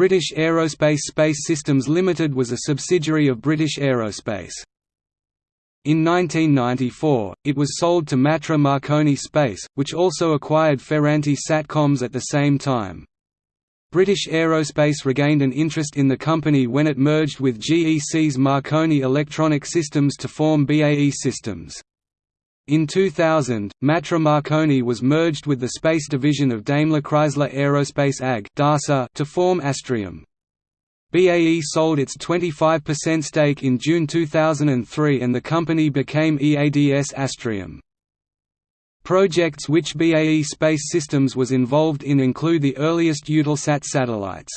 British Aerospace Space Systems Limited was a subsidiary of British Aerospace. In 1994, it was sold to Matra Marconi Space, which also acquired Ferranti Satcoms at the same time. British Aerospace regained an interest in the company when it merged with GEC's Marconi Electronic Systems to form BAE Systems. In 2000, Matra Marconi was merged with the space division of Daimler Chrysler Aerospace AG to form Astrium. BAE sold its 25% stake in June 2003 and the company became EADS Astrium. Projects which BAE Space Systems was involved in include the earliest Eutelsat satellites.